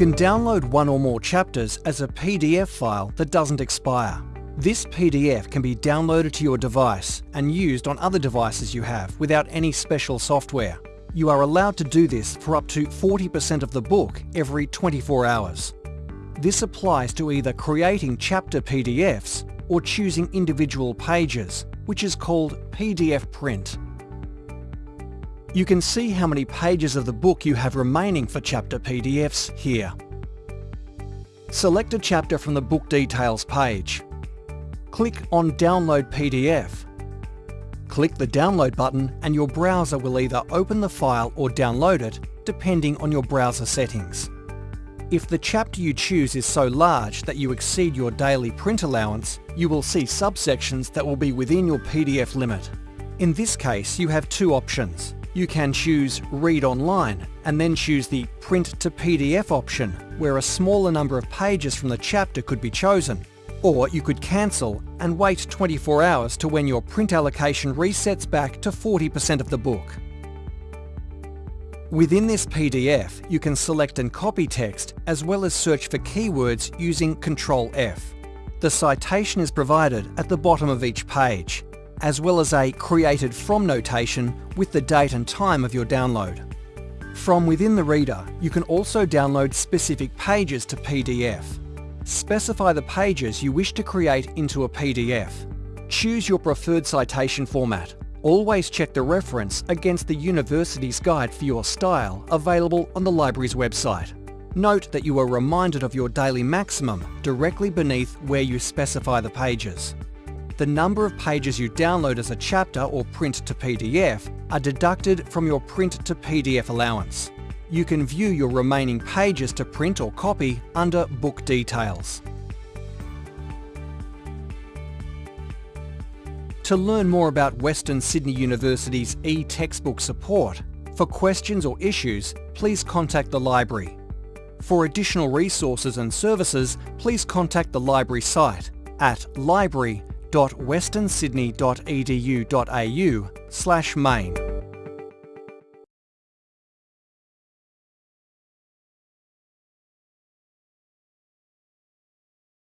can download one or more chapters as a PDF file that doesn't expire. This PDF can be downloaded to your device and used on other devices you have without any special software. You are allowed to do this for up to 40% of the book every 24 hours. This applies to either creating chapter PDFs or choosing individual pages, which is called PDF print. You can see how many pages of the book you have remaining for chapter PDFs here. Select a chapter from the book details page. Click on Download PDF. Click the download button and your browser will either open the file or download it, depending on your browser settings. If the chapter you choose is so large that you exceed your daily print allowance, you will see subsections that will be within your PDF limit. In this case, you have two options. You can choose Read Online and then choose the Print to PDF option, where a smaller number of pages from the chapter could be chosen. Or you could cancel and wait 24 hours to when your print allocation resets back to 40% of the book. Within this PDF, you can select and copy text as well as search for keywords using Ctrl F. The citation is provided at the bottom of each page, as well as a created from notation with the date and time of your download. From within the reader, you can also download specific pages to PDF. Specify the pages you wish to create into a PDF. Choose your preferred citation format. Always check the reference against the university's guide for your style available on the library's website. Note that you are reminded of your daily maximum directly beneath where you specify the pages. The number of pages you download as a chapter or print to PDF are deducted from your print to PDF allowance. You can view your remaining pages to print or copy under Book Details. To learn more about Western Sydney University's e-textbook support, for questions or issues, please contact the library. For additional resources and services, please contact the library site at library.westernsydney.edu.au slash main.